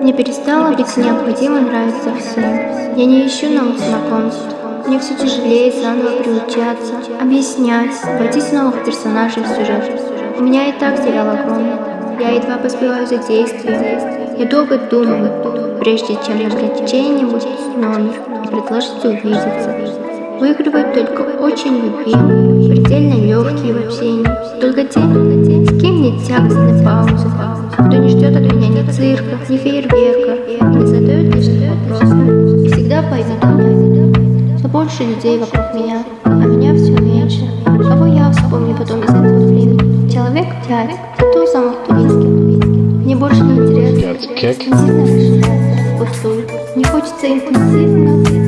Мне перестало быть необходимо нравиться всем. Я не ищу новых знакомств. Мне все тяжелее заново приучаться, объяснять, с новых персонажей в сюжет. У меня и так сериал огромный. Я едва поспеваю за действием. Я долго думаю, прежде чем набрать чей-нибудь номер и предложить увидеться. Выигрывают только очень любимые, предельно легкие в общении. Только те, с кем нет тягостной паузы, кто не ждет от меня ни ни фейерверка и не задает лишних вопросов. И всегда поймет меня. Все больше людей вокруг меня, а меня все меньше. Кого я вспомню потом из этого времени? Человек пять, кто самых близких? Мне больше не интересно. Не сильно впустую. Не хочется интенсивно